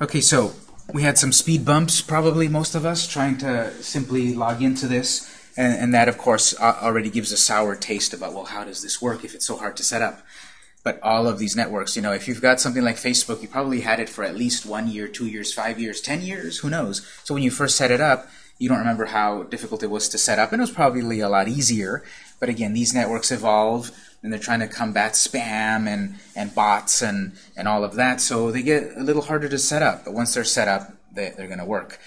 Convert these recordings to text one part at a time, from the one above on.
Okay, so we had some speed bumps, probably most of us, trying to simply log into this. And, and that, of course, already gives a sour taste about, well, how does this work if it's so hard to set up? But all of these networks, you know, if you've got something like Facebook, you probably had it for at least one year, two years, five years, ten years, who knows? So when you first set it up, you don't remember how difficult it was to set up, and it was probably a lot easier. But again, these networks evolve, and they're trying to combat spam and, and bots and, and all of that, so they get a little harder to set up. But once they're set up, they, they're going to work.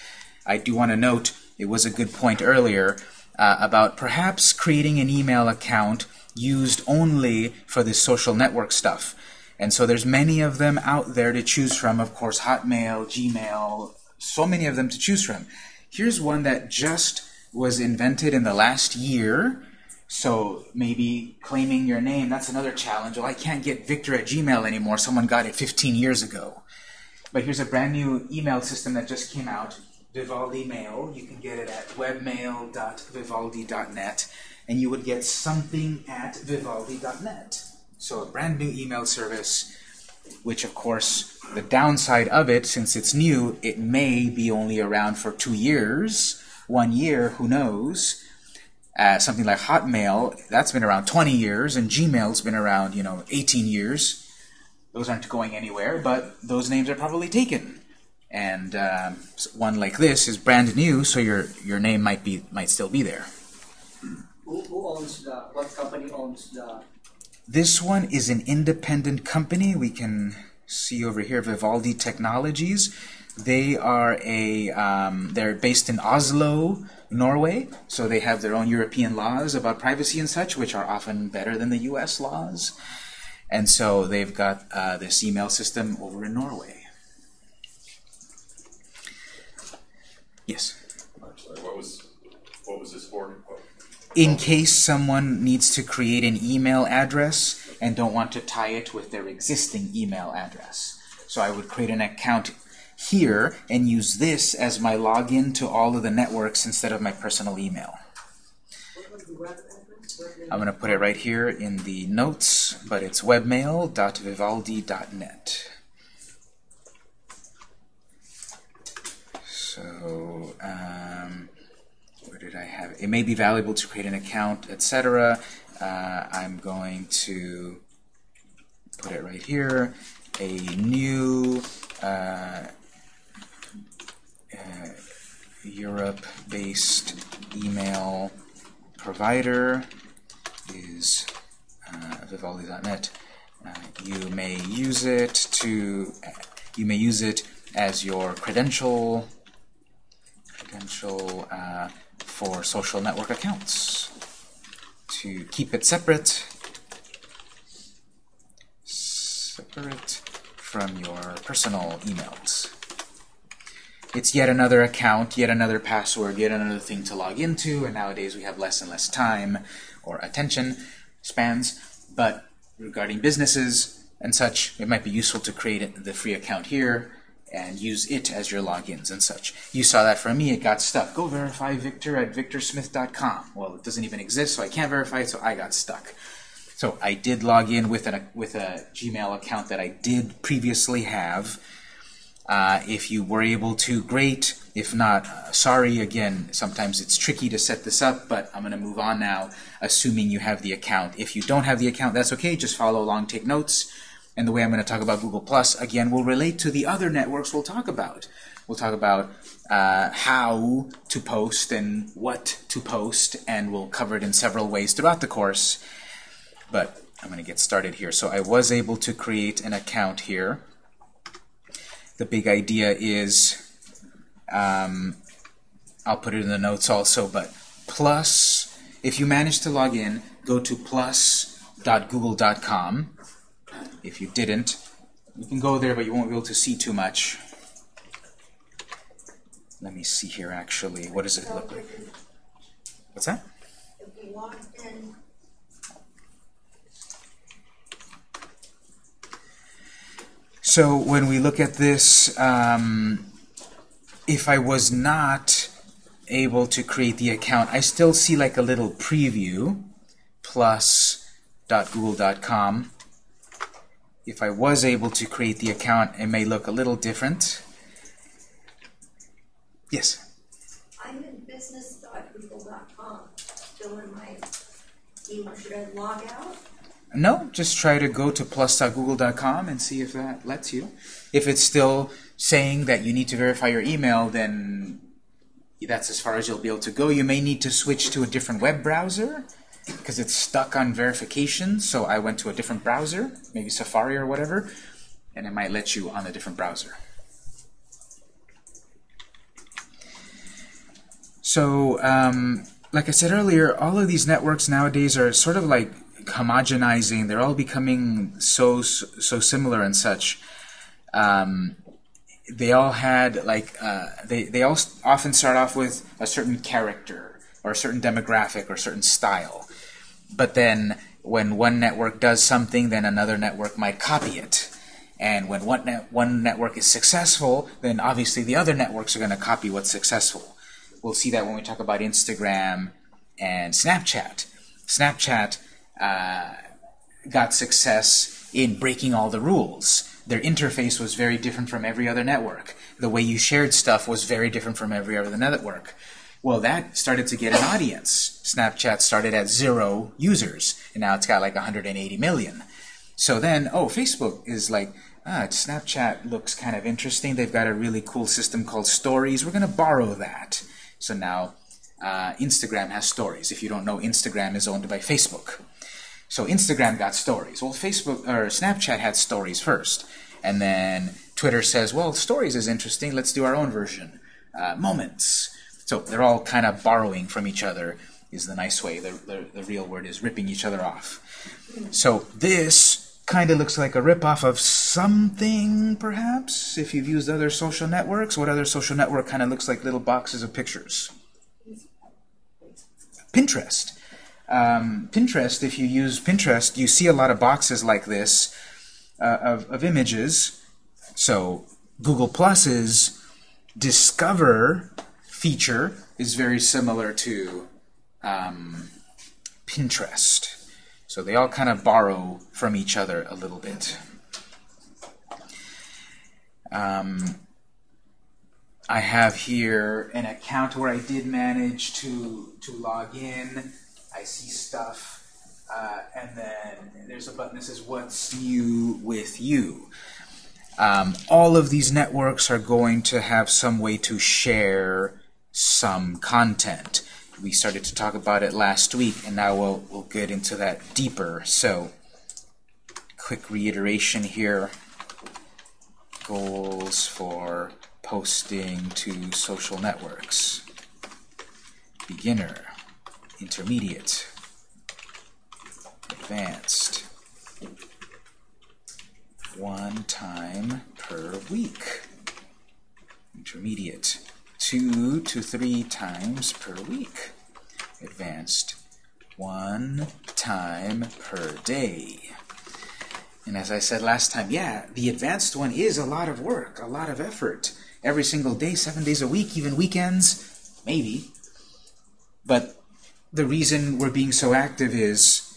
I do want to note, it was a good point earlier uh, about perhaps creating an email account used only for this social network stuff. And so there's many of them out there to choose from. Of course, Hotmail, Gmail, so many of them to choose from. Here's one that just was invented in the last year. So maybe claiming your name, that's another challenge. Well, I can't get Victor at Gmail anymore. Someone got it 15 years ago. But here's a brand new email system that just came out, Vivaldi Mail. You can get it at webmail.vivaldi.net, and you would get something at vivaldi.net. So a brand new email service, which of course, the downside of it, since it's new, it may be only around for two years, one year, who knows. Uh, something like Hotmail, that's been around 20 years, and Gmail's been around, you know, 18 years. Those aren't going anywhere, but those names are probably taken. And um, one like this is brand new, so your your name might be might still be there. Who, who owns the, what company owns the, This one is an independent company. We can see over here Vivaldi Technologies. They are a um, they're based in Oslo, Norway, so they have their own European laws about privacy and such, which are often better than the U.S. laws. And so they've got uh, this email system over in Norway. Yes. Sorry, what was, what was this for? in case someone needs to create an email address and don't want to tie it with their existing email address. So I would create an account here and use this as my login to all of the networks instead of my personal email. I'm going to put it right here in the notes, but it's webmail.vivaldi.net. So, um, where did I have it? It may be valuable to create an account, etc. Uh, I'm going to put it right here. A new uh, uh, Europe-based email provider is uh, Vivaldi.net. Uh, you may use it to you may use it as your credential credential uh, for social network accounts to keep it separate separate from your personal emails. It's yet another account, yet another password, yet another thing to log into, and nowadays we have less and less time or attention spans. But regarding businesses and such, it might be useful to create the free account here and use it as your logins and such. You saw that from me, it got stuck. Go verify Victor at victorsmith.com. Well, it doesn't even exist, so I can't verify it, so I got stuck. So I did log in with, an, with a Gmail account that I did previously have. Uh, if you were able to, great. If not, uh, sorry. Again, sometimes it's tricky to set this up, but I'm going to move on now, assuming you have the account. If you don't have the account, that's okay. Just follow along, take notes. And the way I'm going to talk about Google Plus, again, will relate to the other networks we'll talk about. We'll talk about uh, how to post and what to post, and we'll cover it in several ways throughout the course. But I'm going to get started here. So I was able to create an account here. The big idea is, um, I'll put it in the notes also, but plus, if you manage to log in, go to plus.google.com. If you didn't, you can go there, but you won't be able to see too much. Let me see here, actually. What does it look like? What's that? If logged in, So when we look at this, um, if I was not able to create the account, I still see like a little preview, plus.google.com. If I was able to create the account, it may look a little different. Yes. I'm in business.google.com, still in my email, should I log out? No, just try to go to plus.google.com and see if that lets you. If it's still saying that you need to verify your email, then that's as far as you'll be able to go. You may need to switch to a different web browser because it's stuck on verification. So I went to a different browser, maybe Safari or whatever, and it might let you on a different browser. So, um, like I said earlier, all of these networks nowadays are sort of like homogenizing. They're all becoming so so similar and such. Um, they all had like uh, they they all often start off with a certain character or a certain demographic or a certain style, but then when one network does something, then another network might copy it. And when one, net, one network is successful, then obviously the other networks are going to copy what's successful. We'll see that when we talk about Instagram and Snapchat. Snapchat uh, got success in breaking all the rules. Their interface was very different from every other network. The way you shared stuff was very different from every other network. Well, that started to get an audience. Snapchat started at zero users, and now it's got like 180 million. So then, oh, Facebook is like, ah, Snapchat looks kind of interesting. They've got a really cool system called Stories. We're going to borrow that. So now uh, Instagram has Stories. If you don't know, Instagram is owned by Facebook. So Instagram got Stories. Well, Facebook or Snapchat had Stories first, and then Twitter says, well, Stories is interesting. Let's do our own version. Uh, moments. So they're all kind of borrowing from each other is the nice way. The, the, the real word is ripping each other off. So this kind of looks like a ripoff of something, perhaps, if you've used other social networks. What other social network kind of looks like little boxes of pictures? Pinterest. Um, Pinterest, if you use Pinterest, you see a lot of boxes like this uh, of, of images. So Google Plus's Discover feature is very similar to um, Pinterest. So they all kind of borrow from each other a little bit. Um, I have here an account where I did manage to, to log in. I see stuff. Uh, and then there's a button that says, What's new with you? Um, all of these networks are going to have some way to share some content. We started to talk about it last week, and now we'll, we'll get into that deeper. So, quick reiteration here. Goals for posting to social networks. Beginner, intermediate, advanced. One time per week. Intermediate two to three times per week. Advanced, one time per day. And as I said last time, yeah, the advanced one is a lot of work, a lot of effort. Every single day, seven days a week, even weekends, maybe. But the reason we're being so active is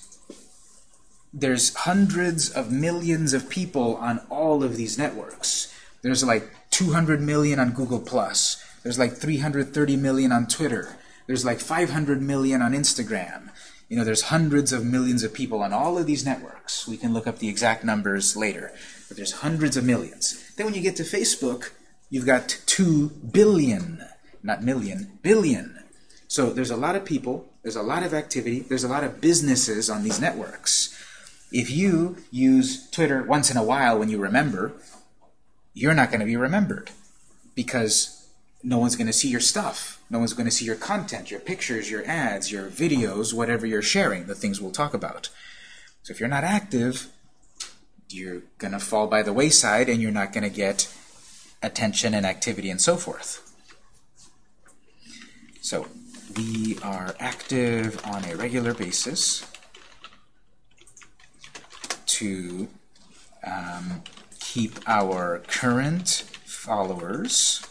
there's hundreds of millions of people on all of these networks. There's like 200 million on Google+. There's like 330 million on Twitter. There's like 500 million on Instagram. You know, there's hundreds of millions of people on all of these networks. We can look up the exact numbers later. But there's hundreds of millions. Then when you get to Facebook, you've got 2 billion. Not million, billion. So there's a lot of people, there's a lot of activity, there's a lot of businesses on these networks. If you use Twitter once in a while when you remember, you're not going to be remembered because no one's going to see your stuff. No one's going to see your content, your pictures, your ads, your videos, whatever you're sharing, the things we'll talk about. So if you're not active, you're going to fall by the wayside and you're not going to get attention and activity and so forth. So we are active on a regular basis to um, keep our current followers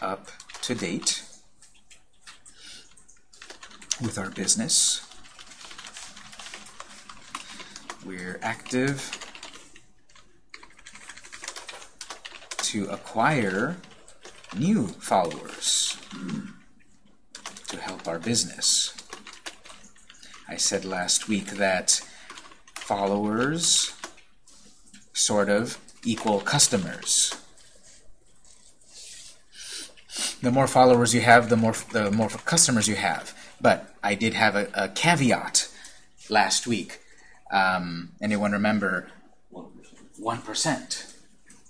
up to date with our business. We're active to acquire new followers to help our business. I said last week that followers sort of equal customers. The more followers you have, the more the more customers you have. But I did have a, a caveat last week. Um, anyone remember? One percent.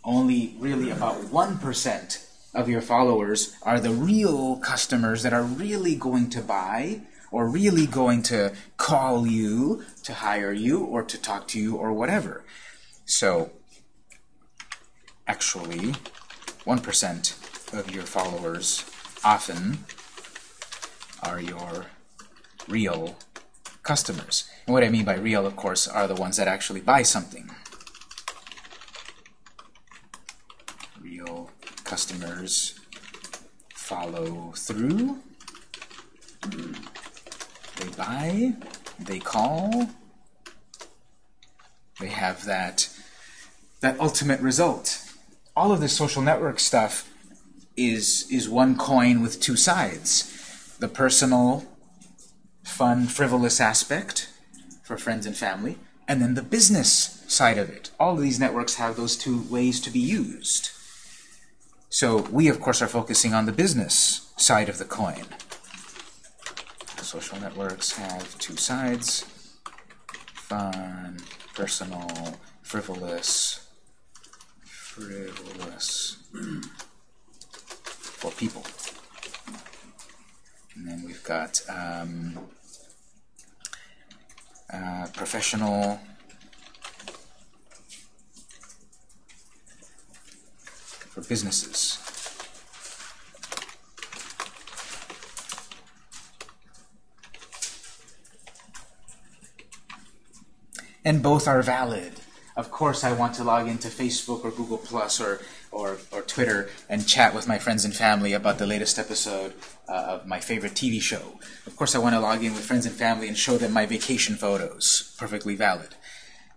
Only really about one percent of your followers are the real customers that are really going to buy or really going to call you to hire you or to talk to you or whatever. So actually, 1% of your followers often are your real customers. And what I mean by real, of course, are the ones that actually buy something. Real customers follow through. They buy, they call, they have that that ultimate result. All of this social network stuff is is one coin with two sides. The personal, fun, frivolous aspect for friends and family, and then the business side of it. All of these networks have those two ways to be used. So we, of course, are focusing on the business side of the coin. Social networks have two sides. Fun, personal, frivolous, frivolous for people. And then we've got um, uh, professional, for businesses. And both are valid. Of course, I want to log into Facebook or Google Plus or, or, or Twitter and chat with my friends and family about the latest episode uh, of my favorite TV show. Of course, I want to log in with friends and family and show them my vacation photos. Perfectly valid.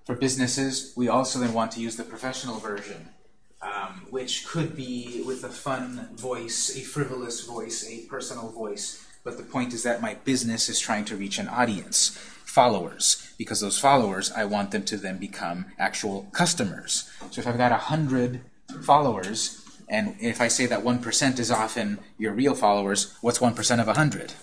For businesses, we also then want to use the professional version, um, which could be with a fun voice, a frivolous voice, a personal voice. But the point is that my business is trying to reach an audience followers because those followers I want them to then become actual customers. So if I've got a hundred followers and if I say that 1% is often your real followers, what's 1% of 100?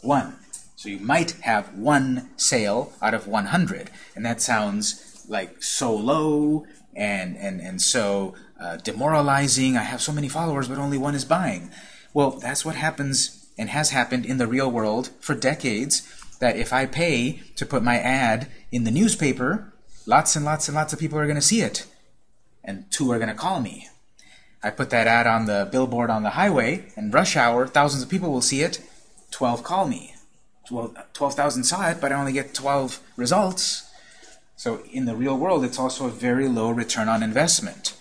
1. So you might have one sale out of 100, and that sounds like so low and, and, and so uh, demoralizing. I have so many followers, but only one is buying. Well, that's what happens and has happened in the real world for decades that if I pay to put my ad in the newspaper, lots and lots and lots of people are going to see it. And two are going to call me. I put that ad on the billboard on the highway, and rush hour, thousands of people will see it. 12 call me. 12,000 saw it, but I only get 12 results. So in the real world, it's also a very low return on investment.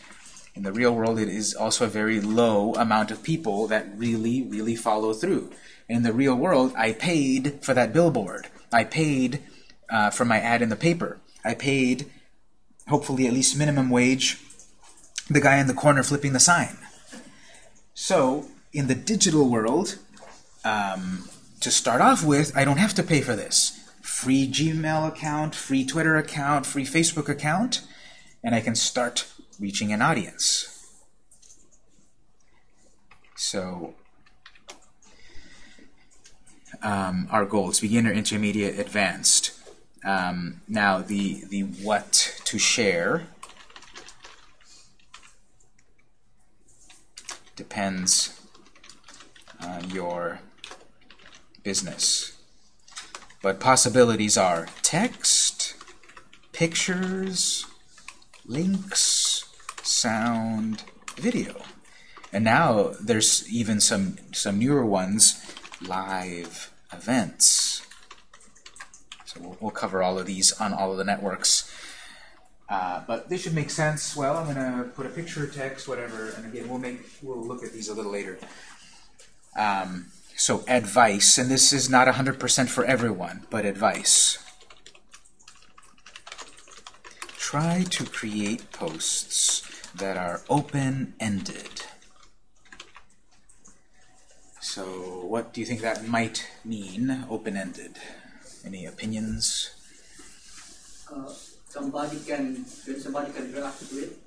In the real world, it is also a very low amount of people that really, really follow through. In the real world, I paid for that billboard. I paid uh, for my ad in the paper. I paid, hopefully, at least minimum wage, the guy in the corner flipping the sign. So, in the digital world, um, to start off with, I don't have to pay for this. Free Gmail account, free Twitter account, free Facebook account, and I can start reaching an audience. So, um, our goals, beginner, intermediate, advanced. Um, now, the, the what to share depends on your business. But possibilities are text, pictures, links, sound, video. And now there's even some, some newer ones, live events. So we'll, we'll cover all of these on all of the networks. Uh, but this should make sense. Well, I'm going to put a picture, text, whatever, and again, we'll make we'll look at these a little later. Um, so advice, and this is not 100% for everyone, but advice. Try to create posts that are open-ended. So what do you think that might mean, open-ended? Any opinions? Uh, somebody can, somebody can to it,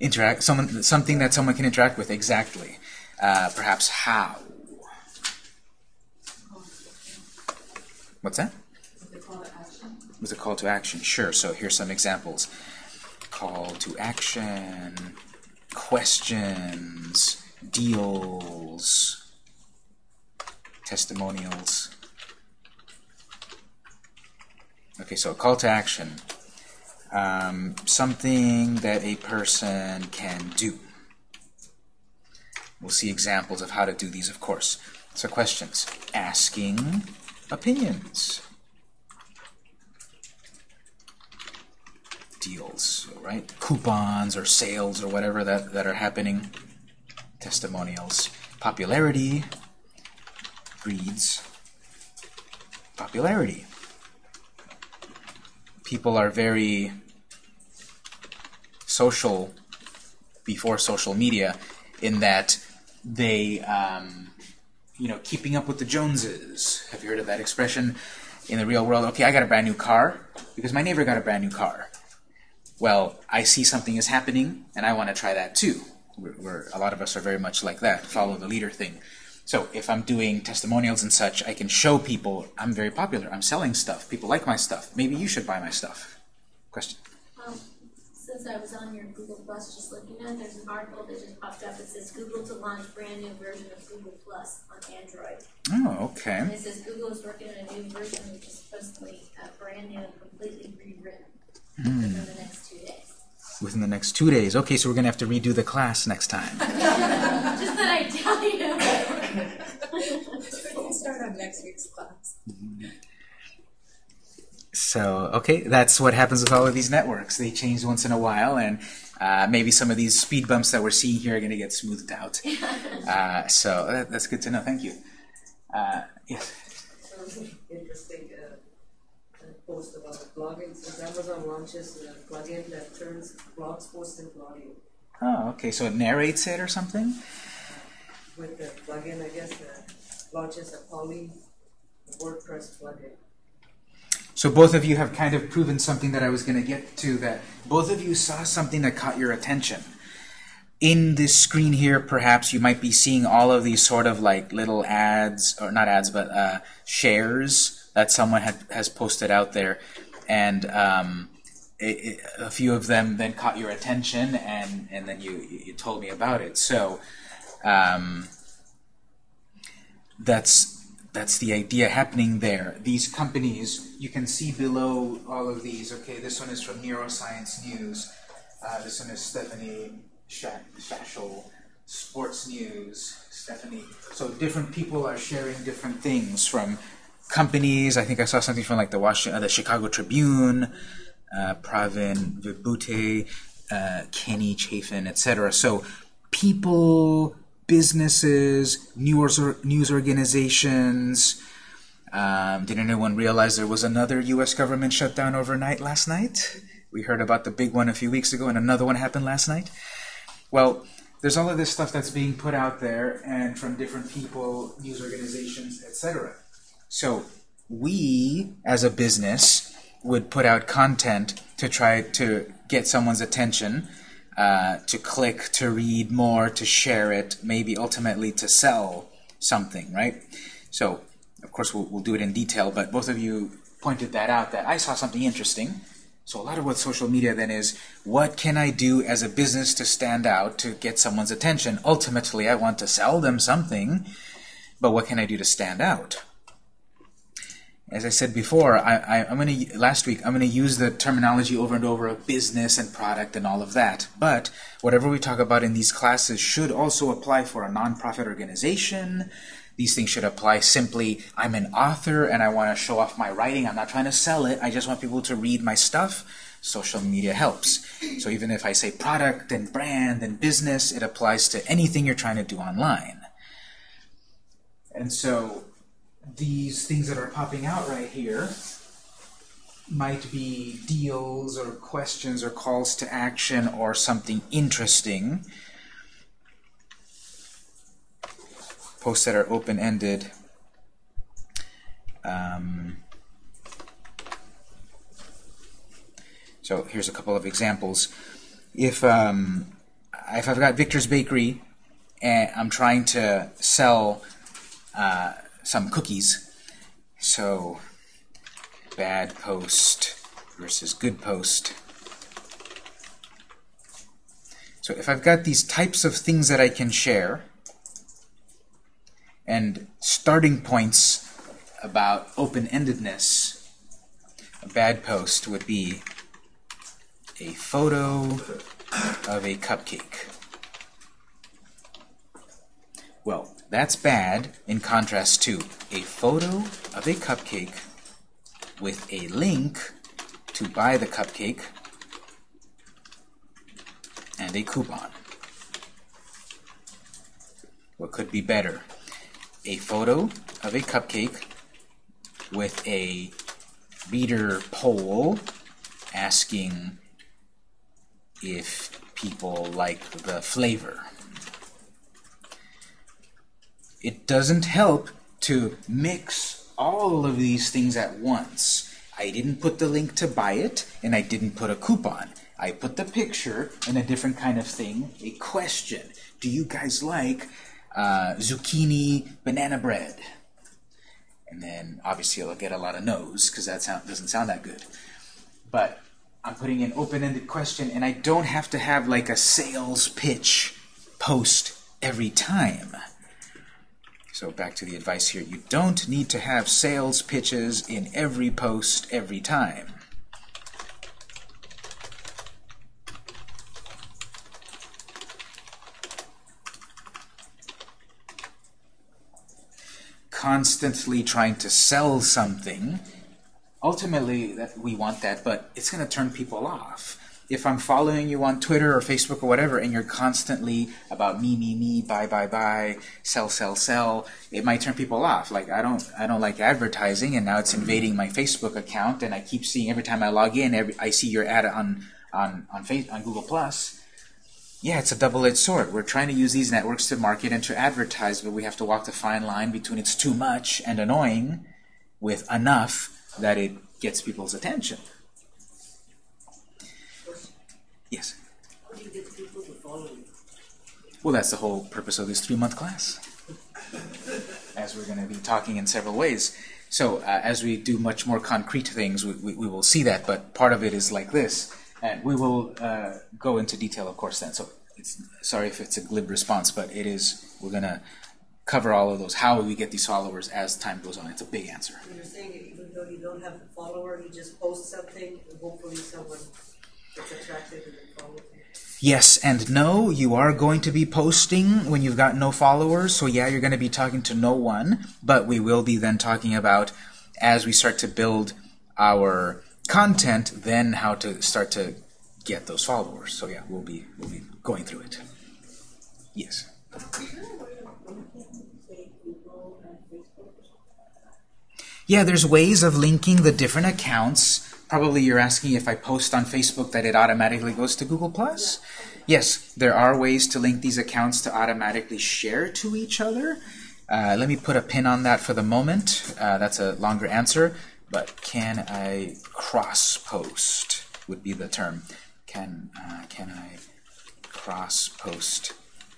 Interact, someone, something that someone can interact with, exactly. Uh, perhaps how? What's that? The call to action. A call to action? Sure. So here's some examples. Call to action, questions, deals, testimonials. Okay, so a call to action. Um, something that a person can do. We'll see examples of how to do these, of course. So questions. Asking opinions. deals, right? Coupons or sales or whatever that, that are happening. Testimonials. Popularity breeds popularity. People are very social before social media in that they, um, you know, keeping up with the Joneses. Have you heard of that expression? In the real world, okay, I got a brand new car because my neighbor got a brand new car well, I see something is happening, and I want to try that too. We're, we're, a lot of us are very much like that, follow the leader thing. So if I'm doing testimonials and such, I can show people I'm very popular. I'm selling stuff. People like my stuff. Maybe you should buy my stuff. Question? Since I was on your Google Plus just looking at, it, there's an article that just popped up. It says Google to launch brand new version of Google Plus on Android. Oh, okay. And it says Google is working on a new version which is supposedly to be uh, brand new and completely rewritten within the next two days. Within the next two days. Okay, so we're going to have to redo the class next time. Just that I tell you. We'll start on next week's class. So, okay, that's what happens with all of these networks. They change once in a while, and uh, maybe some of these speed bumps that we're seeing here are going to get smoothed out. Uh, so that, that's good to know. Thank you. Uh, yes. Interesting uh, uh, post about the plugin. Since Amazon launches a plugin that turns blog posts into audio. Oh, okay. So it narrates it or something. With the plugin, I guess, uh, launches a Polly WordPress plugin. So both of you have kind of proven something that I was going to get to. That both of you saw something that caught your attention. In this screen here, perhaps you might be seeing all of these sort of like little ads, or not ads, but uh, shares that someone had, has posted out there, and um, it, it, a few of them then caught your attention, and and then you you told me about it. So um, that's that's the idea happening there. These companies, you can see below all of these. Okay, this one is from Neuroscience News. Uh, this one is Stephanie Sha- Shashel, Sports News. Stephanie. So different people are sharing different things from companies. I think I saw something from like the Washington, uh, the Chicago Tribune, uh, Pravin Vibhute, uh, Kenny Chafin, etc. So people, businesses, news or, news organizations. Um, did anyone realize there was another U.S. government shutdown overnight last night? We heard about the big one a few weeks ago, and another one happened last night. Well, there's all of this stuff that's being put out there, and from different people, news organizations, etc. So we, as a business, would put out content to try to get someone's attention, uh, to click, to read more, to share it, maybe ultimately to sell something, right? So, of course, we'll, we'll do it in detail, but both of you pointed that out, that I saw something interesting. So a lot of what social media then is, what can I do as a business to stand out, to get someone's attention? Ultimately, I want to sell them something, but what can I do to stand out? As I said before, I, am going to last week. I'm going to use the terminology over and over of business and product and all of that. But whatever we talk about in these classes should also apply for a nonprofit organization. These things should apply simply. I'm an author and I want to show off my writing. I'm not trying to sell it. I just want people to read my stuff. Social media helps. So even if I say product and brand and business, it applies to anything you're trying to do online. And so these things that are popping out right here might be deals or questions or calls to action or something interesting. posts that are open-ended. Um, so here's a couple of examples. If um, if I've got Victor's Bakery and I'm trying to sell uh, some cookies, so bad post versus good post. So if I've got these types of things that I can share, and starting points about open-endedness, a bad post would be a photo of a cupcake. Well, that's bad in contrast to a photo of a cupcake with a link to buy the cupcake and a coupon. What could be better? A photo of a cupcake with a reader poll asking if people like the flavor. It doesn't help to mix all of these things at once. I didn't put the link to buy it, and I didn't put a coupon. I put the picture and a different kind of thing, a question. Do you guys like uh, zucchini banana bread? And then obviously I'll get a lot of no's because that sound, doesn't sound that good. But I'm putting an open-ended question, and I don't have to have like a sales pitch post every time. So back to the advice here. You don't need to have sales pitches in every post every time. Constantly trying to sell something ultimately that we want that, but it's going to turn people off. If I'm following you on Twitter or Facebook or whatever, and you're constantly about me, me, me, buy, buy, buy, sell, sell, sell, it might turn people off. Like I don't, I don't like advertising, and now it's invading my Facebook account, and I keep seeing every time I log in, every, I see your ad on on on, face, on Google Plus. Yeah, it's a double-edged sword. We're trying to use these networks to market and to advertise, but we have to walk the fine line between it's too much and annoying, with enough that it gets people's attention. Yes? How do you get people to follow you? Well, that's the whole purpose of this three-month class, as we're going to be talking in several ways. So uh, as we do much more concrete things, we, we, we, will see that, but part of it is like this. And we will uh, go into detail, of course, then. So sorry if it's a glib response, but it is, we're going to cover all of those. How we get these followers as time goes on. It's a big answer. You're saying even though you don't have a follower, you just post something and hopefully someone Yes and no. You are going to be posting when you've got no followers. So yeah, you're going to be talking to no one. But we will be then talking about, as we start to build our content, then how to start to get those followers. So yeah, we'll be we'll be going through it. Yes. Yeah, there's ways of linking the different accounts. Probably you're asking if I post on Facebook that it automatically goes to Google+. Plus. Yes, there are ways to link these accounts to automatically share to each other. Uh, let me put a pin on that for the moment. Uh, that's a longer answer. But can I cross-post would be the term. Can, uh, can I cross-post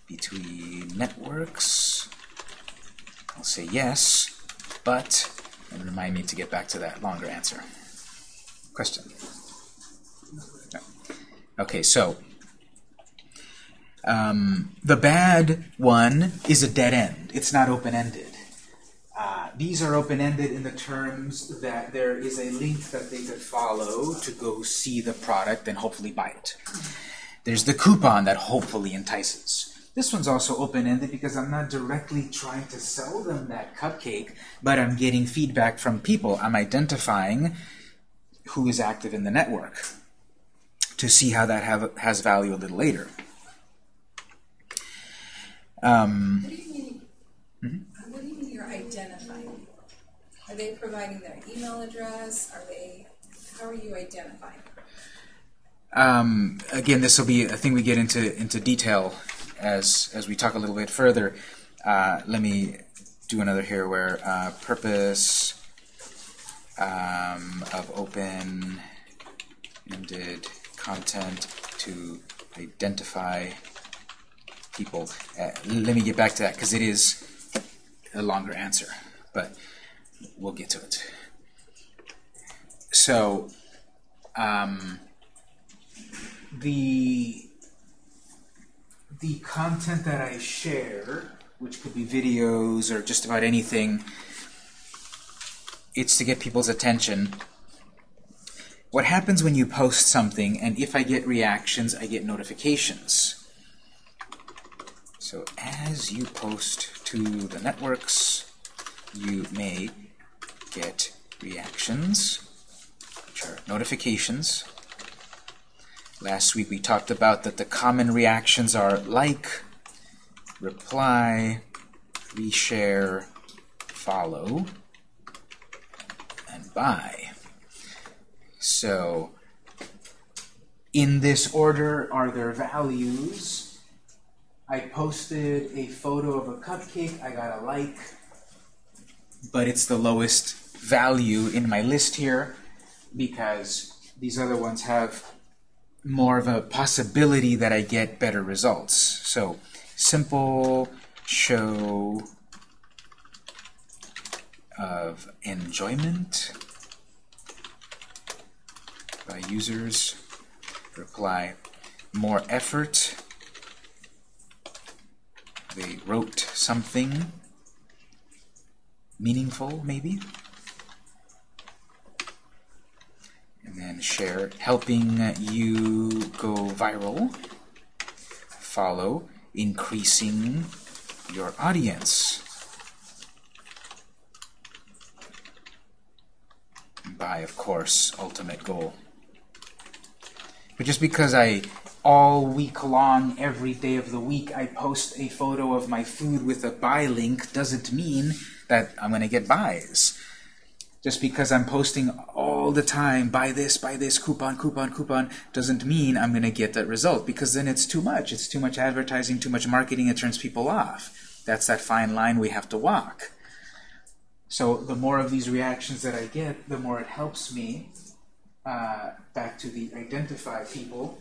between networks? I'll say yes, but and remind me to get back to that longer answer. Question? No. Okay, so um, the bad one is a dead end. It's not open-ended. Uh, these are open-ended in the terms that there is a link that they could follow to go see the product and hopefully buy it. There's the coupon that hopefully entices. This one's also open-ended because I'm not directly trying to sell them that cupcake, but I'm getting feedback from people. I'm identifying who is active in the network to see how that have, has value a little later. Um, What do you mean? Mhm. What do you mean you're identifying? Are they providing their email address? Are they? How are you identifying? um, again, this will be a thing we get into into detail as as we talk a little bit further. uh, let me do another here where uh, purpose um, of open-ended content to identify people. Uh, let me get back to that because it is a longer answer, but we'll get to it. So, um, the the content that I share, which could be videos or just about anything, it's to get people's attention. What happens when you post something, and if I get reactions, I get notifications. So as you post to the networks, you may get reactions, which are notifications. Last week we talked about that the common reactions are like, reply, reshare, follow, buy. So, in this order are their values. I posted a photo of a cupcake, I got a like, but it's the lowest value in my list here because these other ones have more of a possibility that I get better results. So simple show of enjoyment by users. Reply more effort. They wrote something meaningful maybe. And then share helping you go viral. Follow increasing your audience by of course ultimate goal but just because I all week long every day of the week I post a photo of my food with a buy link doesn't mean that I'm gonna get buys just because I'm posting all the time, buy this, buy this, coupon, coupon, coupon, doesn't mean I'm going to get that result because then it's too much. It's too much advertising, too much marketing, it turns people off. That's that fine line we have to walk. So the more of these reactions that I get, the more it helps me uh, back to the identify people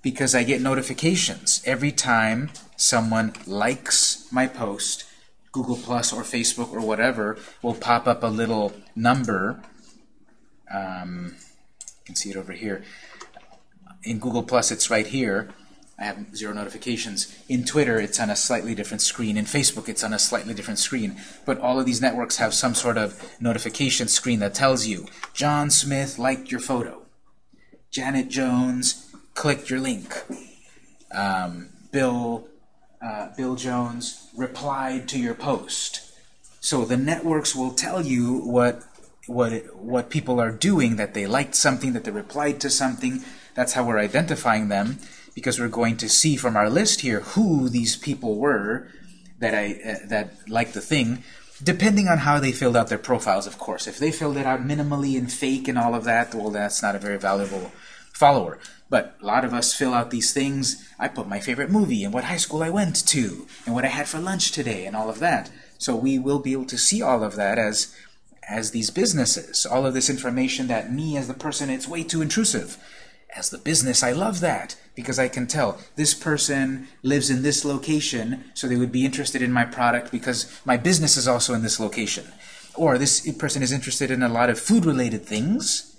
because I get notifications every time someone likes my post Google Plus or Facebook or whatever will pop up a little number. Um, you can see it over here. In Google Plus, it's right here. I have zero notifications. In Twitter, it's on a slightly different screen. In Facebook, it's on a slightly different screen. But all of these networks have some sort of notification screen that tells you, John Smith liked your photo. Janet Jones clicked your link. Um, Bill uh, Bill Jones replied to your post. So the networks will tell you what what what people are doing, that they liked something, that they replied to something. That's how we're identifying them, because we're going to see from our list here who these people were that I uh, that liked the thing, depending on how they filled out their profiles, of course. If they filled it out minimally and fake and all of that, well, that's not a very valuable follower. But a lot of us fill out these things. I put my favorite movie and what high school I went to and what I had for lunch today and all of that. So we will be able to see all of that as as these businesses. All of this information that me as the person, it's way too intrusive. As the business, I love that because I can tell this person lives in this location, so they would be interested in my product because my business is also in this location. Or this person is interested in a lot of food-related things.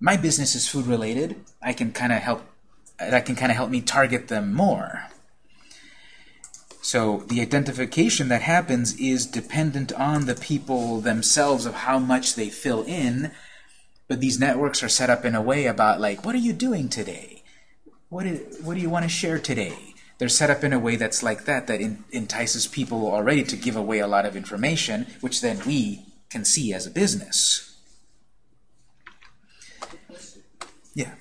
My business is food-related. I can kind of help. That can kind of help me target them more. So the identification that happens is dependent on the people themselves of how much they fill in. But these networks are set up in a way about like, what are you doing today? What do, what do you want to share today? They're set up in a way that's like that, that entices people already to give away a lot of information, which then we can see as a business. Yeah.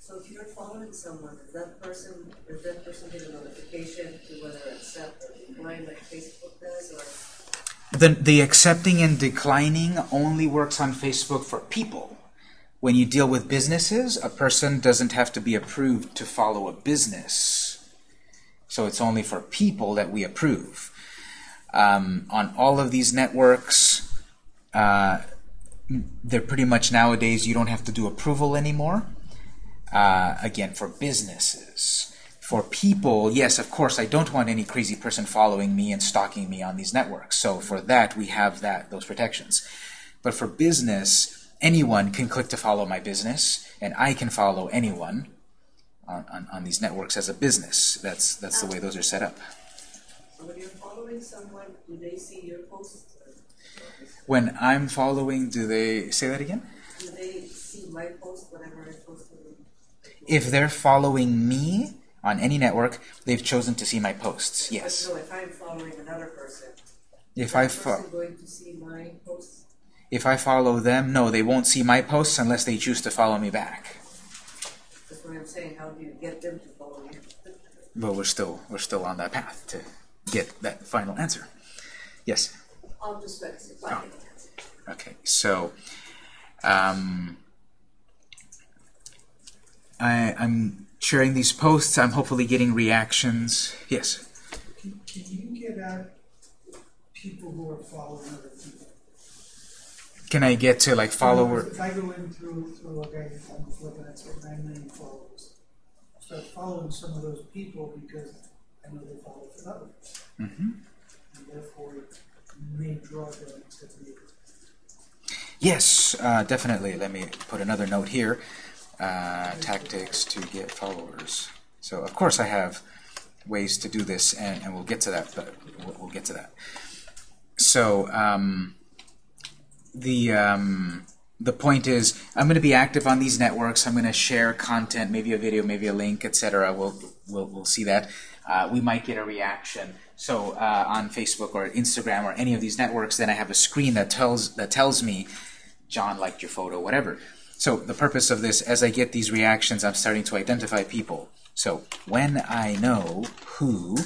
So if you're following someone, does that person, does that person get a notification to whether accept or decline like Facebook does, or? The, the accepting and declining only works on Facebook for people. When you deal with businesses, a person doesn't have to be approved to follow a business. So it's only for people that we approve. Um, on all of these networks, uh, they're pretty much nowadays you don't have to do approval anymore. Uh, again, for businesses. For people, yes, of course, I don't want any crazy person following me and stalking me on these networks. So for that, we have that those protections. But for business, anyone can click to follow my business, and I can follow anyone on, on, on these networks as a business. That's that's the way those are set up. So when you're following someone, do they see your posts? When I'm following, do they say that again? Do they see my post whenever I post? If they're following me on any network, they've chosen to see my posts. Yes. No, if I'm following another person, If I person going to see my posts? if I follow them, no, they won't see my posts unless they choose to follow me back. That's what I'm saying. How do you get them to follow you? But we're still we're still on that path to get that final answer. Yes. I'll just fix it. Fine. Okay, so um, I, I'm sharing these posts. I'm hopefully getting reactions. Yes. Can, can you get at people who are following other people? Can I get to like follower? If I go in through, through okay, I'm looking at say nine million followers, start following some of those people because I know they follow for others. hmm And therefore, may draw them to me. Yes, uh, definitely. Let me put another note here. Uh, tactics to get followers. So of course I have ways to do this, and, and we'll get to that. But we'll, we'll get to that. So um, the um, the point is, I'm going to be active on these networks. I'm going to share content, maybe a video, maybe a link, etc. We'll, we'll we'll see that. Uh, we might get a reaction. So uh, on Facebook or Instagram or any of these networks, then I have a screen that tells that tells me John liked your photo, whatever. So the purpose of this, as I get these reactions, I'm starting to identify people. So when I know who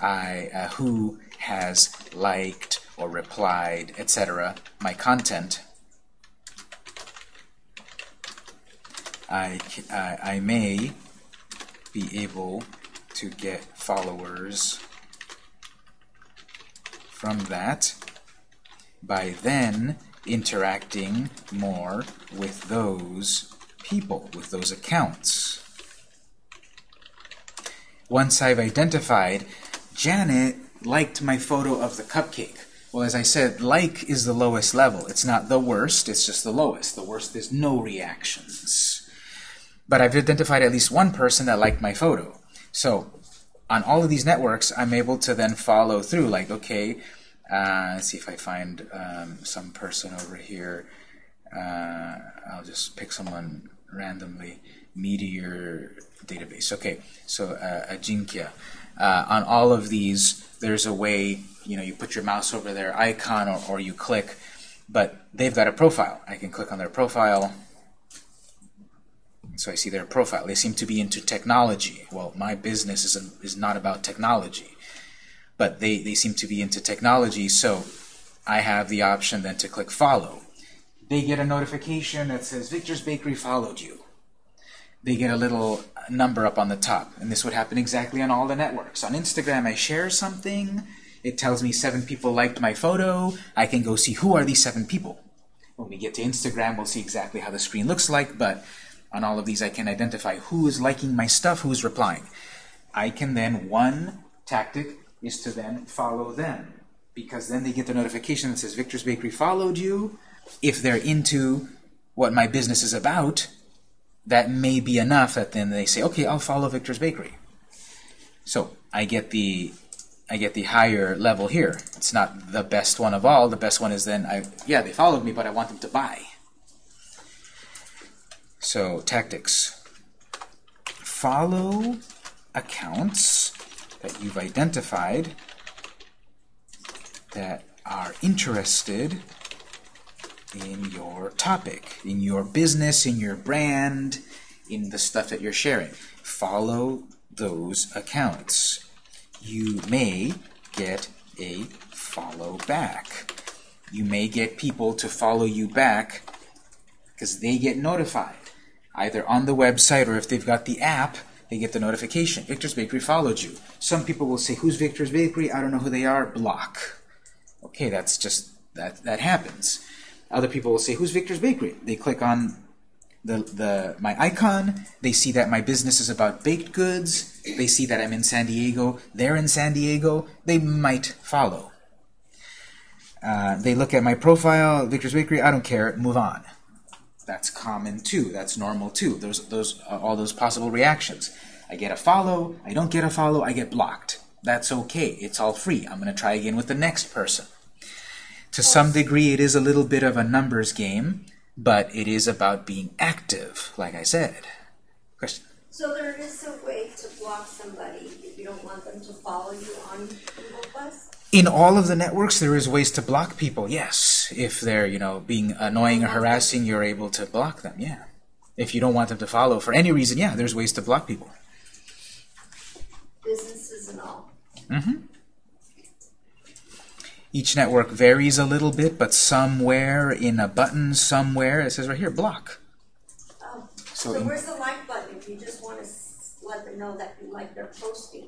I uh, who has liked or replied, etc., my content, I, I I may be able to get followers from that by then interacting more with those people, with those accounts. Once I've identified, Janet liked my photo of the cupcake. Well, as I said, like is the lowest level. It's not the worst, it's just the lowest. The worst is no reactions. But I've identified at least one person that liked my photo. So on all of these networks, I'm able to then follow through, like, okay, uh, let's see if I find um, some person over here. Uh, I'll just pick someone randomly. Meteor database. Okay, so uh, Ajinkya. Uh, on all of these, there's a way, you know, you put your mouse over their icon or, or you click, but they've got a profile. I can click on their profile. So I see their profile. They seem to be into technology. Well, my business is, is not about technology but they, they seem to be into technology, so I have the option then to click follow. They get a notification that says Victor's Bakery followed you. They get a little number up on the top, and this would happen exactly on all the networks. On Instagram, I share something, it tells me seven people liked my photo, I can go see who are these seven people. When we get to Instagram, we'll see exactly how the screen looks like, but on all of these I can identify who is liking my stuff, who is replying. I can then, one tactic is to then follow them because then they get the notification that says Victor's Bakery followed you. If they're into what my business is about, that may be enough that then they say, okay, I'll follow Victor's Bakery. So I get the I get the higher level here. It's not the best one of all. The best one is then I yeah they followed me, but I want them to buy. So tactics. Follow accounts that you've identified that are interested in your topic, in your business, in your brand, in the stuff that you're sharing. Follow those accounts. You may get a follow back. You may get people to follow you back because they get notified, either on the website or if they've got the app, they get the notification. Victor's Bakery followed you. Some people will say, who's Victor's Bakery? I don't know who they are. Block. Okay, that's just, that, that happens. Other people will say, who's Victor's Bakery? They click on the, the my icon. They see that my business is about baked goods. They see that I'm in San Diego. They're in San Diego. They might follow. Uh, they look at my profile, Victor's Bakery. I don't care. Move on. That's common too. That's normal too. Those those uh, all those possible reactions. I get a follow. I don't get a follow. I get blocked. That's okay. It's all free. I'm going to try again with the next person. To some degree, it is a little bit of a numbers game but it is about being active, like I said. Question? So there is a way to block somebody if you don't want them to follow you on? In all of the networks, there is ways to block people, yes. If they're, you know, being annoying or harassing, you're able to block them, yeah. If you don't want them to follow for any reason, yeah, there's ways to block people. Businesses and all. Mm-hmm. Each network varies a little bit, but somewhere in a button, somewhere, it says right here, block. Oh. So So where's the like button if you just want to let them know that you like their posting?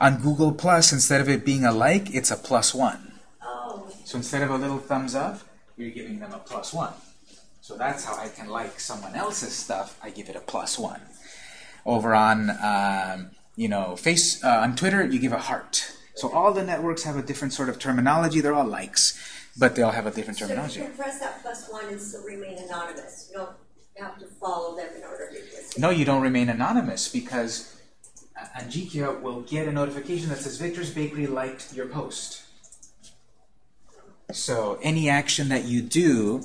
On Google Plus, instead of it being a like, it's a plus one. Oh, So instead of a little thumbs up, you're giving them a plus one. So that's how I can like someone else's stuff. I give it a plus one. Over on, um, you know, face uh, on Twitter, you give a heart. So all the networks have a different sort of terminology. They're all likes, but they all have a different terminology. so you can press that plus one and still remain anonymous. You don't have to follow them in order to No, you don't remain anonymous because Ajinkya will get a notification that says Victor's Bakery liked your post. So any action that you do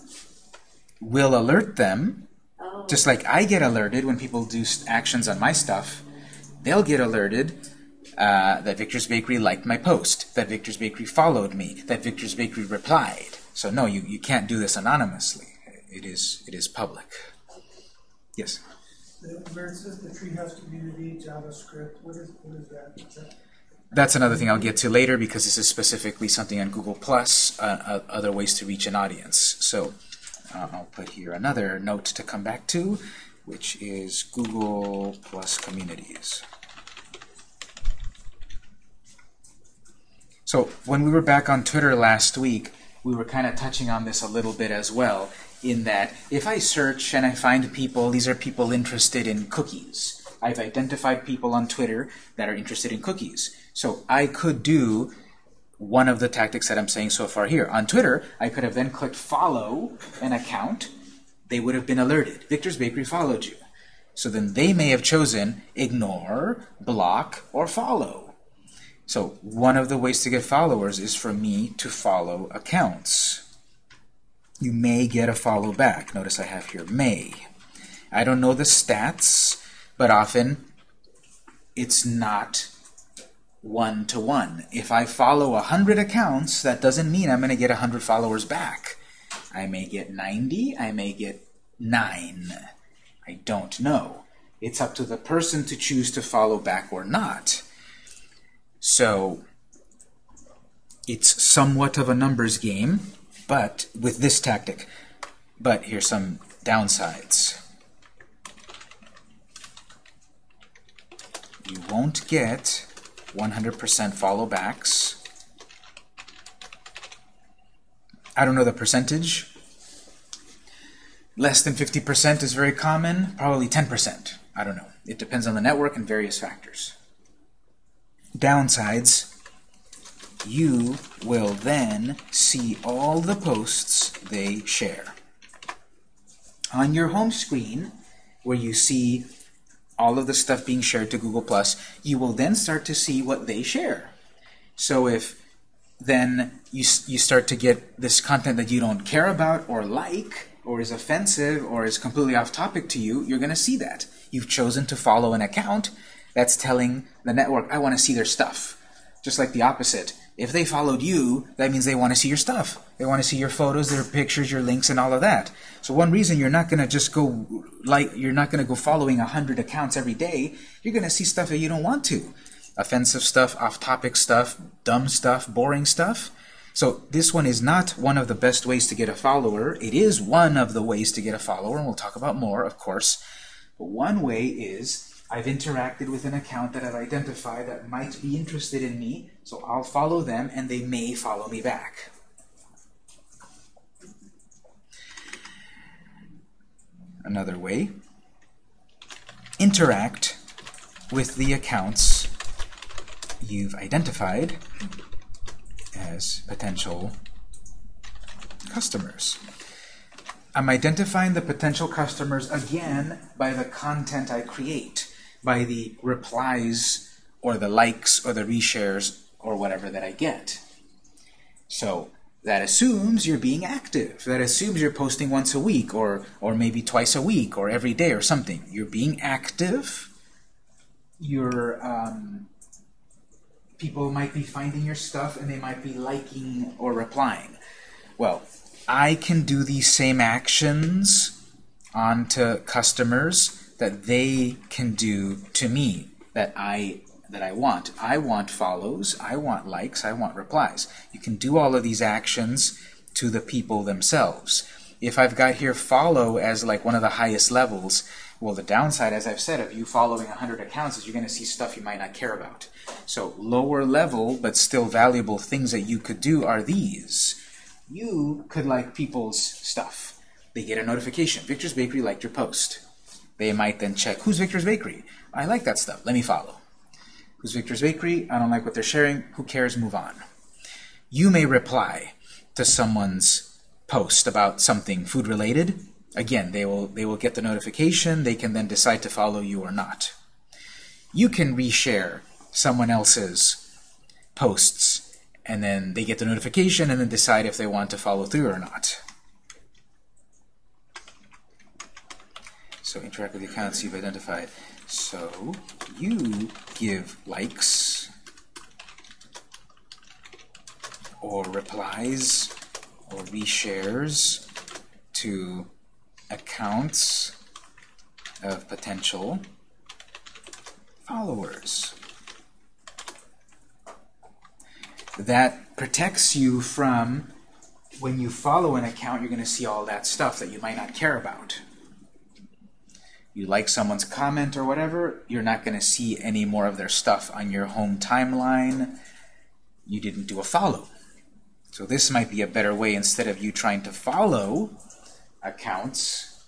will alert them, Oh, just like I get alerted when people do actions on my stuff. They'll get alerted uh, that Victor's Bakery liked my post, that Victor's Bakery followed me, that Victor's Bakery replied. So no, you, you can't do this anonymously. It is it is public. Yes. Where it says the Treehouse community, JavaScript, what is, what is that? Is that? That's another thing I'll get to later because this is specifically something on Google Plus, uh, uh, other ways to reach an audience. So uh, I'll put here another note to come back to, which is Google Plus Communities. So when we were back on Twitter last week, we were kind of touching on this a little bit as well, in that if I search and I find people, these are people interested in cookies. I've identified people on Twitter that are interested in cookies. So I could do one of the tactics that I'm saying so far here. On Twitter, I could have then clicked follow an account. They would have been alerted. Victor's Bakery followed you. So then they may have chosen ignore, block, or follow. So one of the ways to get followers is for me to follow accounts. You may get a follow back. Notice I have here may. I don't know the stats, but often it's not one to one. If I follow a hundred accounts, that doesn't mean I'm going to get a hundred followers back. I may get 90, I may get 9. I don't know. It's up to the person to choose to follow back or not. So it's somewhat of a numbers game, but with this tactic. But here's some downsides. You won't get 100% follow backs. I don't know the percentage. Less than 50% is very common, probably 10%. I don't know. It depends on the network and various factors. Downsides, you will then see all the posts they share. On your home screen, where you see all of the stuff being shared to Google+, you will then start to see what they share. So if then you, you start to get this content that you don't care about or like, or is offensive, or is completely off topic to you, you're going to see that. You've chosen to follow an account that's telling the network, I want to see their stuff. Just like the opposite. If they followed you, that means they want to see your stuff. They want to see your photos, their pictures, your links, and all of that. So one reason you're not going to just go like you're not going to go following a hundred accounts every day. You're going to see stuff that you don't want to, offensive stuff, off-topic stuff, dumb stuff, boring stuff. So this one is not one of the best ways to get a follower. It is one of the ways to get a follower, and we'll talk about more, of course. But one way is I've interacted with an account that I've identified that might be interested in me, so I'll follow them and they may follow me back. Another way, interact with the accounts you've identified as potential customers. I'm identifying the potential customers again by the content I create, by the replies or the likes or the reshares or whatever that I get. So that assumes you're being active. That assumes you're posting once a week or, or maybe twice a week or every day or something. You're being active. You're, um, people might be finding your stuff and they might be liking or replying. Well, I can do these same actions onto customers that they can do to me that I that I want. I want follows, I want likes, I want replies. You can do all of these actions to the people themselves. If I've got here follow as like one of the highest levels, well the downside, as I've said, of you following 100 accounts is you're going to see stuff you might not care about. So lower level, but still valuable things that you could do are these. You could like people's stuff. They get a notification. Victor's Bakery liked your post. They might then check, who's Victor's Bakery? I like that stuff. Let me follow. Who's Victor's Bakery? I don't like what they're sharing. Who cares? Move on. You may reply to someone's post about something food related. Again, they will they will get the notification. They can then decide to follow you or not. You can reshare someone else's posts and then they get the notification and then decide if they want to follow through or not. So interact with the accounts you've identified. So you give likes or replies or reshares to accounts of potential followers. That protects you from when you follow an account, you're going to see all that stuff that you might not care about you like someone's comment or whatever, you're not going to see any more of their stuff on your home timeline. You didn't do a follow. So this might be a better way instead of you trying to follow accounts,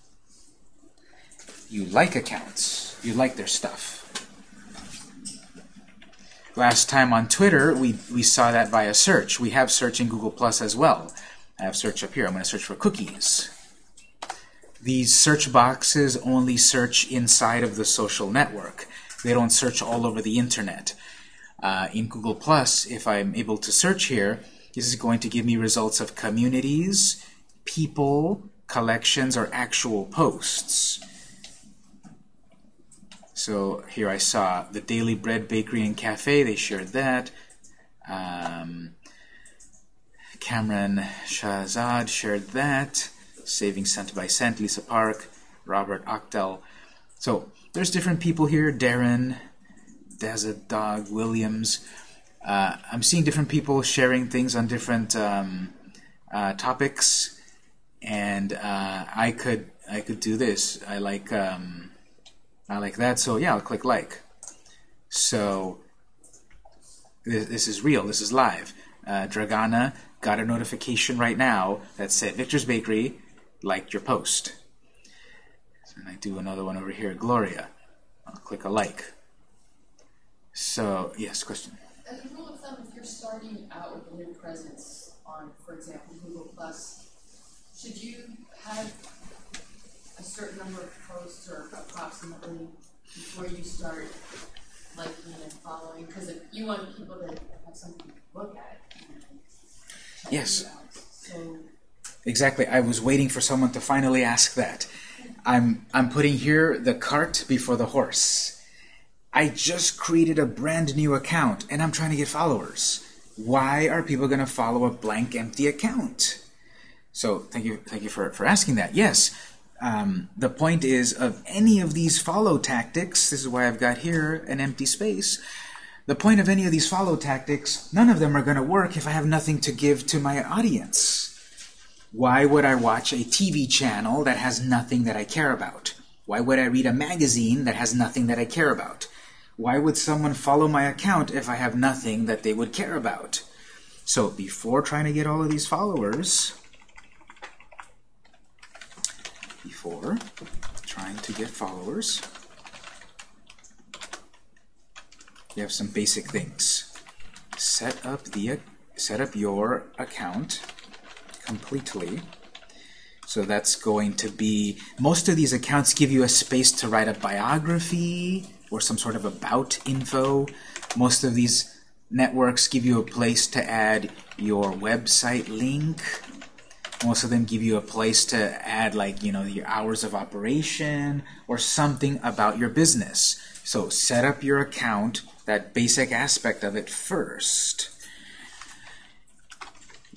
you like accounts. You like their stuff. Last time on Twitter, we, we saw that via search. We have search in Google Plus as well. I have search up here. I'm going to search for cookies. These search boxes only search inside of the social network. They don't search all over the internet. Uh, in Google Plus, if I'm able to search here, this is going to give me results of communities, people, collections, or actual posts. So here I saw the Daily Bread Bakery and Cafe, they shared that. Um, Cameron Shahzad shared that. Saving Cent by Cent, Lisa Park, Robert Octel. So there's different people here, Darren, Desert Dog, Williams. Uh, I'm seeing different people sharing things on different um, uh, topics, and uh, I could I could do this. I like um, I like that, so yeah, I'll click like. So this, this is real. This is live. Uh, Dragana got a notification right now that said Victor's Bakery liked your post. And I do another one over here, Gloria. I'll click a like. So, yes, question? As a rule of thumb, if you're starting out with a new presence on, for example, Google Plus, should you have a certain number of posts or approximately before you start liking and following? Because if you want people to have something to look at, yes. So Exactly. I was waiting for someone to finally ask that. I'm, I'm putting here the cart before the horse. I just created a brand new account and I'm trying to get followers. Why are people going to follow a blank, empty account? So thank you, thank you for, for asking that. Yes, um, the point is of any of these follow tactics, this is why I've got here an empty space, the point of any of these follow tactics, none of them are going to work if I have nothing to give to my audience. Why would I watch a TV channel that has nothing that I care about? Why would I read a magazine that has nothing that I care about? Why would someone follow my account if I have nothing that they would care about? So before trying to get all of these followers, before trying to get followers, you have some basic things. Set up the set up your account completely. So that's going to be, most of these accounts give you a space to write a biography or some sort of about info. Most of these networks give you a place to add your website link. Most of them give you a place to add like, you know, your hours of operation or something about your business. So set up your account, that basic aspect of it first.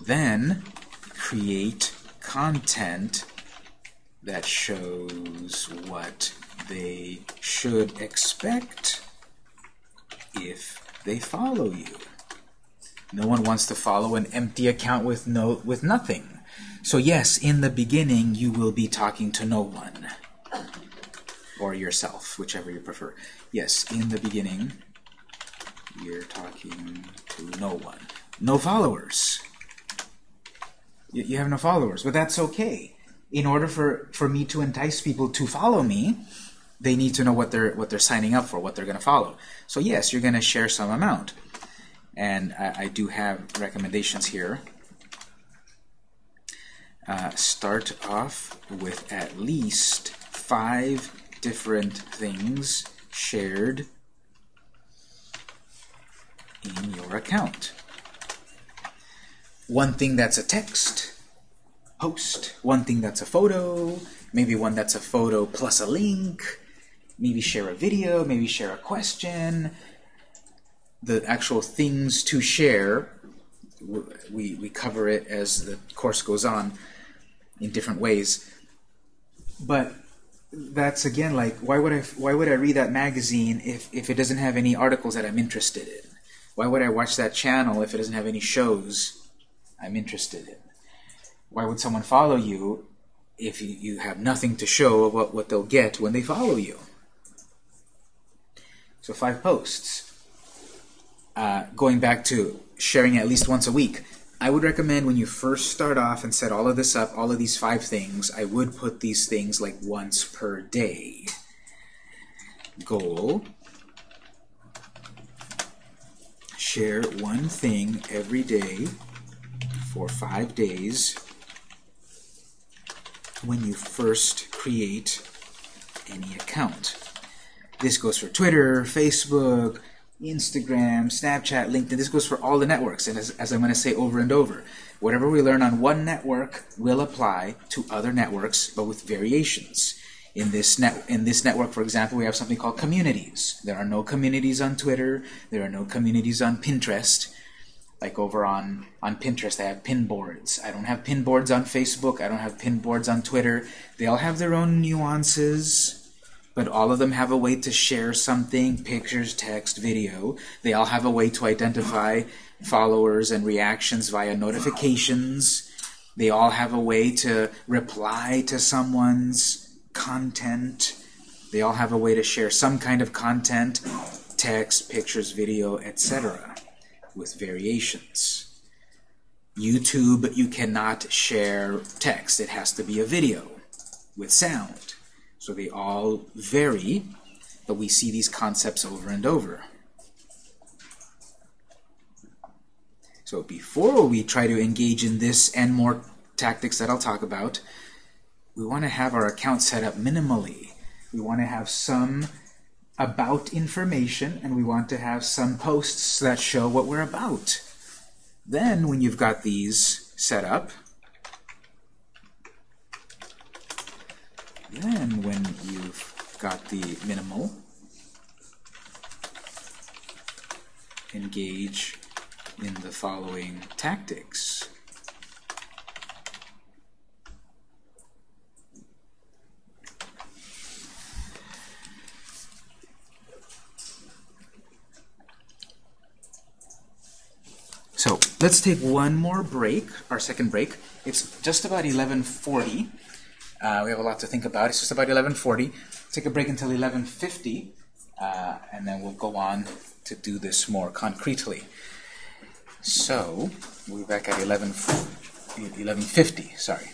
Then create content that shows what they should expect if they follow you. No one wants to follow an empty account with no with nothing. So yes, in the beginning you will be talking to no one. Or yourself, whichever you prefer. Yes, in the beginning you're talking to no one. No followers. You, you have no followers, but that's okay. In order for, for me to entice people to follow me, they need to know what they're what they're signing up for, what they're going to follow. So yes, you're going to share some amount, and I, I do have recommendations here. Uh, start off with at least five different things shared in your account. One thing that's a text, post. One thing that's a photo, maybe one that's a photo plus a link, maybe share a video, maybe share a question. The actual things to share, we, we cover it as the course goes on in different ways. But that's again like why would I why would I read that magazine if, if it doesn't have any articles that I'm interested in? Why would I watch that channel if it doesn't have any shows I'm interested in? Why would someone follow you if you, have nothing to show about what they'll get when they follow you? So five posts. Uh, going back to sharing at least once a week, I would recommend when you first start off and set all of this up, all of these five things, I would put these things like once per day. Goal. Share one thing every day for five days when you first create any account. This goes for Twitter, Facebook, Instagram, Snapchat, LinkedIn. This goes for all the networks. And as, as I'm going to say over and over, whatever we learn on one network will apply to other networks, but with variations. In this net, in this network, for example, we have something called communities. There are no communities on Twitter. There are no communities on Pinterest. Like over on, on Pinterest, I have pin boards. I don't have pin boards on Facebook. I don't have pin boards on Twitter. They all have their own nuances but all of them have a way to share something, pictures, text, video. They all have a way to identify followers and reactions via notifications. They all have a way to reply to someone's content. They all have a way to share some kind of content, text, pictures, video, etc. with variations. YouTube, you cannot share text. It has to be a video with sound. So they all vary, but we see these concepts over and over. So before we try to engage in this and more tactics that I'll talk about, we want to have our account set up minimally. We want to have some about information, and we want to have some posts that show what we're about. Then, when you've got these set up, Then when you've got the minimal, engage in the following tactics. So let's take one more break, our second break. It's just about 11.40. Uh, we have a lot to think about. It's just about 11.40. Take a break until 11.50, uh, and then we'll go on to do this more concretely. So we'll be back at 11, 11.50, sorry.